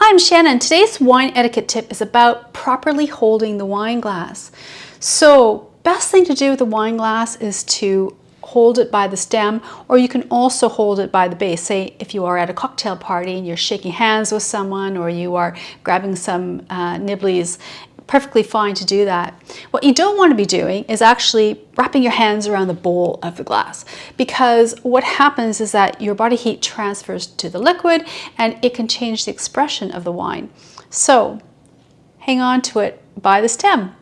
Hi, I'm Shannon. Today's wine etiquette tip is about properly holding the wine glass. So best thing to do with the wine glass is to hold it by the stem or you can also hold it by the base. Say if you are at a cocktail party and you're shaking hands with someone or you are grabbing some uh, nibblies perfectly fine to do that. What you don't want to be doing is actually wrapping your hands around the bowl of the glass because what happens is that your body heat transfers to the liquid and it can change the expression of the wine. So hang on to it by the stem